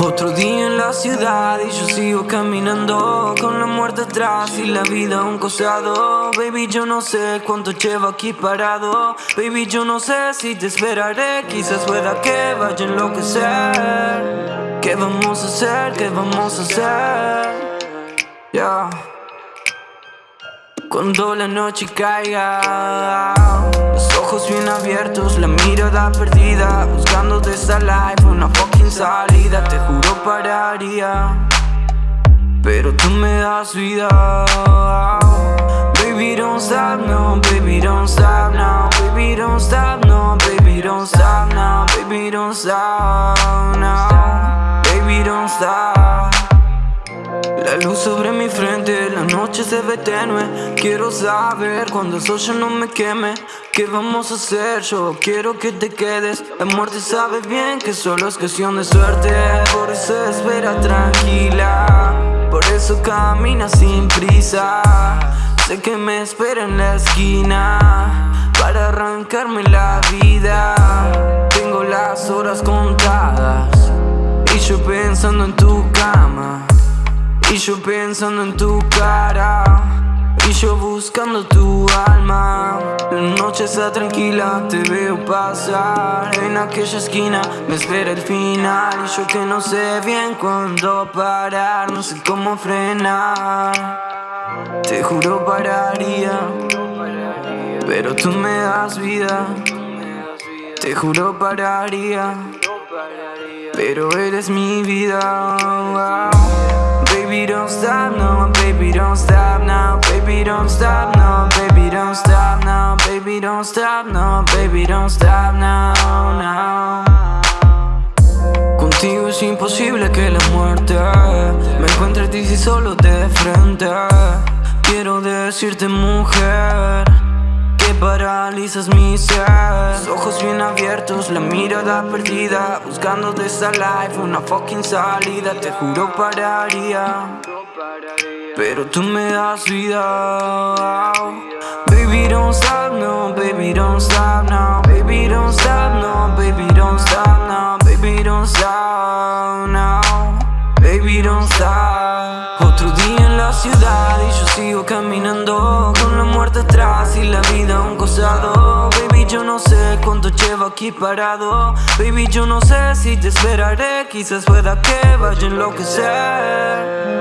Otro día en la ciudad y yo sigo caminando Con la muerte atrás y la vida un costado. Baby yo no sé cuánto llevo aquí parado. Baby yo no sé si te esperaré. Quizás pueda que vaya a enloquecer. ¿Qué vamos a hacer? ¿Qué vamos a hacer? Ya Cuando la noche caiga. Los ojos bien abiertos, la mirada perdida Buscando de esta life una fucking salida. Te juro pararía Pero tú me das vida. Baby don't stop no, baby don't luz sobre mi frente, la noche se ve tenue. Quiero saber cuando el sol ya no me queme ¿Qué vamos a hacer? Yo quiero que te quedes. La muerte sabe bien que solo es cuestión de suerte. Por eso espera tranquila Por eso camina sin prisa. Sé que me espera en la esquina Para arrancarme la vida. Tengo las horas contadas Y yo pensando en tu cama y yo pensando en tu cara Y yo buscando tu alma. La noche está tranquila, te veo pasar. En aquella esquina me espera el final. Y yo que no sé bien cuándo parar No sé cómo frenar. Te juro pararía Pero tú me das vida. Te juro pararía Pero eres mi vida don't stop, no, baby don't stop now Baby don't stop, no, baby don't stop now Baby don't stop, no, baby don't stop now, now Contigo es imposible que la muerte Me encuentre a ti si solo de frente. Quiero decirte mujer Que paralizas mi ser. Los ojos bien abiertos, la mirada perdida Buscando de esta life una fucking salida Te juro pararía Pero tú me das vida Baby don't stop, no, baby don't stop now Baby don't stop, no, baby don't stop now Baby don't stop now Baby don't stop. Otro día en la ciudad y yo sigo caminando Con la muerte atrás y la vida a un costado Yo no sé cuánto llevo aquí parado. Baby yo no sé si te esperaré. Quizás pueda que vaya a enloquecer